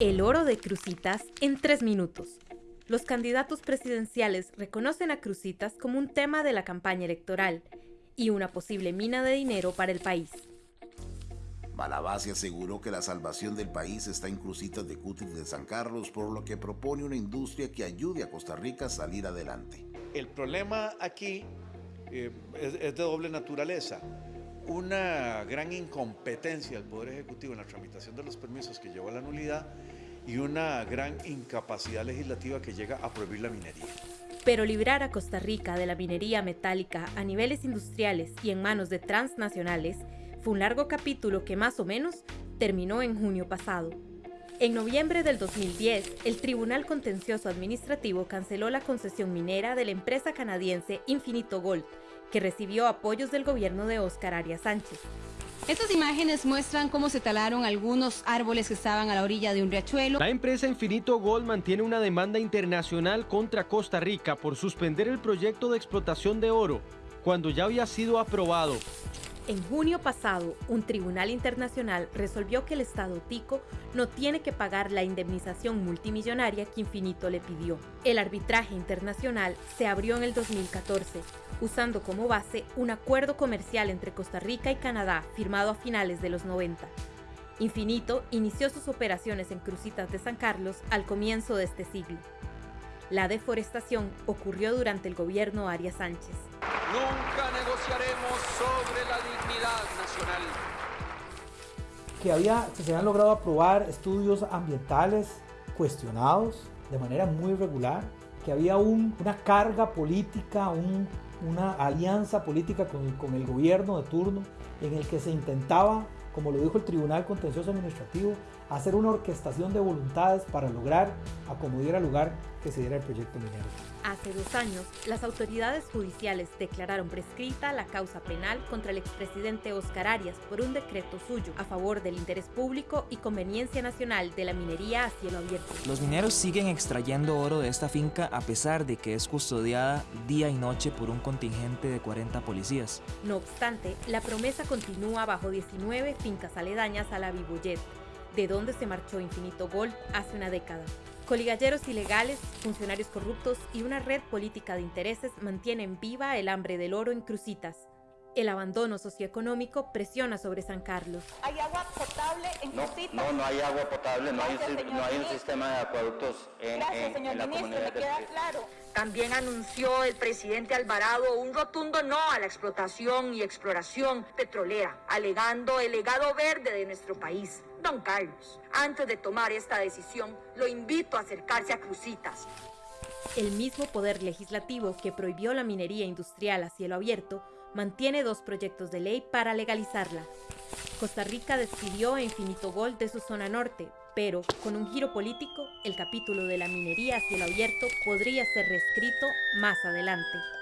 El oro de Crucitas en tres minutos. Los candidatos presidenciales reconocen a Crucitas como un tema de la campaña electoral y una posible mina de dinero para el país. Malabasi aseguró que la salvación del país está en Crucitas de Cutis de San Carlos, por lo que propone una industria que ayude a Costa Rica a salir adelante. El problema aquí eh, es, es de doble naturaleza una gran incompetencia del Poder Ejecutivo en la tramitación de los permisos que llevó a la nulidad y una gran incapacidad legislativa que llega a prohibir la minería. Pero librar a Costa Rica de la minería metálica a niveles industriales y en manos de transnacionales fue un largo capítulo que más o menos terminó en junio pasado. En noviembre del 2010, el Tribunal Contencioso Administrativo canceló la concesión minera de la empresa canadiense Infinito Gold, que recibió apoyos del gobierno de Óscar Arias Sánchez. Estas imágenes muestran cómo se talaron algunos árboles que estaban a la orilla de un riachuelo. La empresa Infinito Gold mantiene una demanda internacional contra Costa Rica por suspender el proyecto de explotación de oro, cuando ya había sido aprobado. En junio pasado, un tribunal internacional resolvió que el Estado tico no tiene que pagar la indemnización multimillonaria que Infinito le pidió. El arbitraje internacional se abrió en el 2014, usando como base un acuerdo comercial entre Costa Rica y Canadá firmado a finales de los 90. Infinito inició sus operaciones en Crucitas de San Carlos al comienzo de este siglo. La deforestación ocurrió durante el gobierno Arias Sánchez. Nunca negociaremos sobre la dignidad nacional. Que, había, que se habían logrado aprobar estudios ambientales cuestionados de manera muy regular, que había un, una carga política, un, una alianza política con, con el gobierno de turno en el que se intentaba, como lo dijo el Tribunal Contencioso Administrativo, hacer una orquestación de voluntades para lograr a como diera lugar que se diera el proyecto minero. Hace dos años, las autoridades judiciales declararon prescrita la causa penal contra el expresidente Oscar Arias por un decreto suyo a favor del interés público y conveniencia nacional de la minería a cielo abierto. Los mineros siguen extrayendo oro de esta finca a pesar de que es custodiada día y noche por un contingente de 40 policías. No obstante, la promesa continúa bajo 19 fincas aledañas a la Viboyet, de donde se marchó Infinito Gold hace una década. Coligalleros ilegales, funcionarios corruptos y una red política de intereses mantienen viva el hambre del oro en Crucitas. El abandono socioeconómico presiona sobre San Carlos. ¿Hay agua potable en no? No, no hay agua potable, no, Gracias, hay, un, señor no hay un ministro. sistema de acueductos en, Gracias, en- señor en la ministro, comunidad me queda claro. También anunció el presidente Alvarado un rotundo no a la explotación y exploración petrolera, alegando el legado verde de nuestro país. Don Carlos, antes de tomar esta decisión, lo invito a acercarse a Crucitas. El mismo poder legislativo que prohibió la minería industrial a cielo abierto mantiene dos proyectos de ley para legalizarla. Costa Rica despidió a Infinito Gold de su zona norte, pero con un giro político, el capítulo de la minería a cielo abierto podría ser reescrito más adelante.